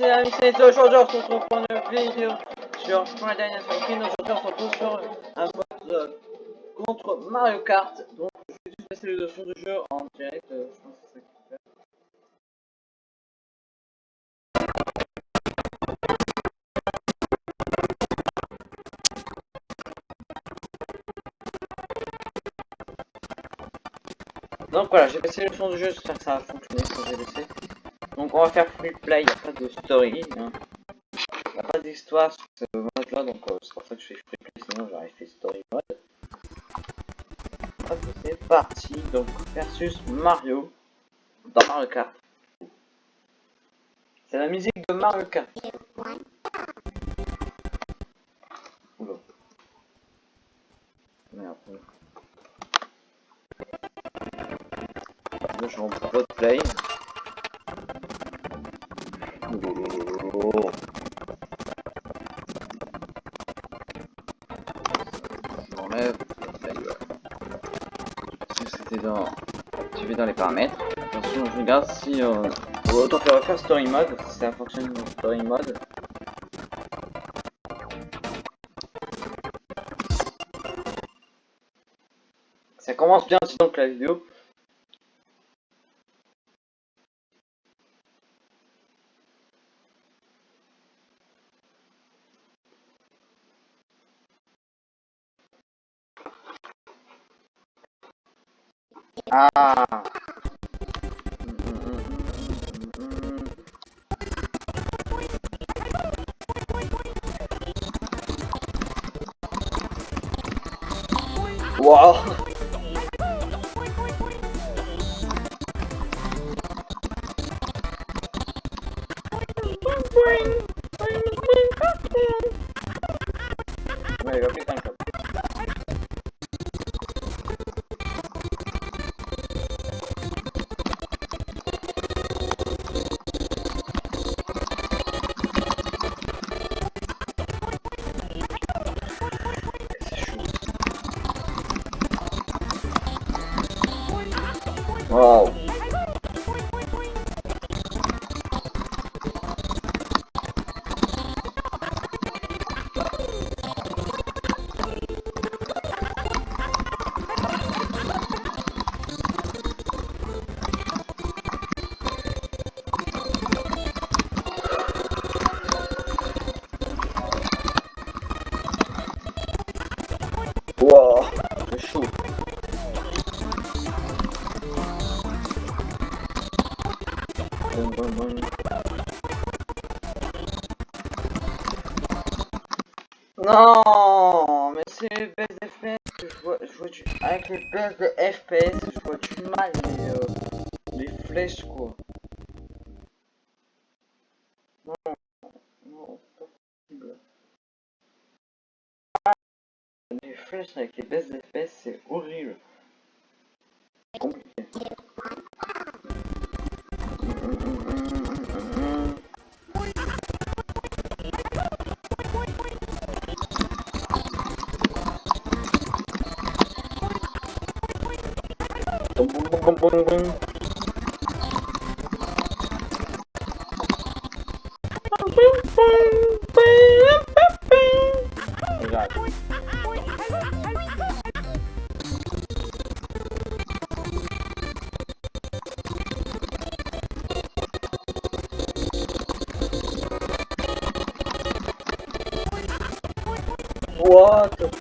les amis, c'est aujourd'hui on se retrouve pour une vidéo sur Final Dynasty Aujourd'hui on se retrouve sur un mode euh, contre Mario Kart. Donc je vais juste passer le notion de jeu en direct, euh, je pense que c'est ça qu'il faire. Donc voilà, j'ai passé le son du jeu, j'espère que ça va fonctionner ce que j'ai laissé. Donc on va faire free play, il n'y a pas de story, hein. il n'y a pas d'histoire sur ce mode là, donc euh, c'est pour ça que je fais free play, sinon j'aurais fait story mode. Hop, c'est parti, donc versus Mario dans Mario Kart. C'est la musique de Mario Kart. Oula. Merde. Je suis en play. J'enlève. Si c'était dans. Dans les paramètres. Attention, je regarde si. Euh... Autant faire refaire story mode, si ça fonctionne dans story mode. Ça commence bien, donc la vidéo. Ah. Wow. Ouais, il va 哇哦。Non, mais c'est les baisses de FPS que je vois, du... Avec les baisses de FPS, je vois du mal les, euh, les flèches quoi. Non, non, pas possible. Les flèches avec les baisses de c'est horrible. Compliqué. Boum, boum, boum, boum, boum. Regarde. What the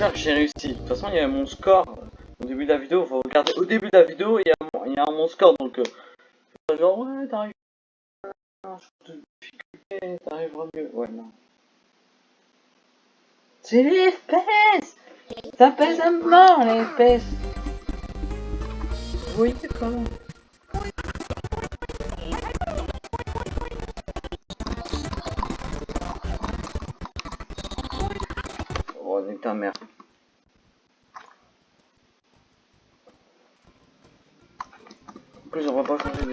là j'ai réussi. De toute façon il y a mon score au début de la vidéo. Faut regarder au début de la vidéo il y a mon, il y a mon score donc euh, c'est genre ouais t'arrives à de difficulté t'arriveras mieux. Ouais non. C'est les Ça pèse à mort les FPS Oui d'accord. Mère. En plus, on va pas changer de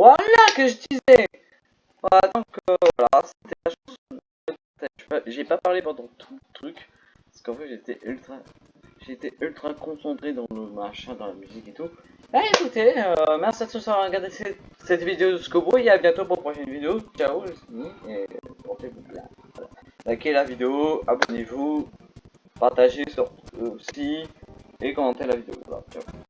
Voilà que je disais. Voilà, donc euh, voilà, c'était la chanson. J'ai pas parlé pendant tout le truc. Parce qu'en fait j'étais ultra. J'étais ultra concentré dans le machin, dans la musique et tout. Eh écoutez, euh, merci à tous d'avoir regardé cette, vidéo jusqu'au bout et à bientôt pour une prochaine vidéo. Ciao, je suis et portez-vous bien. Likez la vidéo, abonnez-vous, partagez sur aussi et commentez la vidéo. Ciao.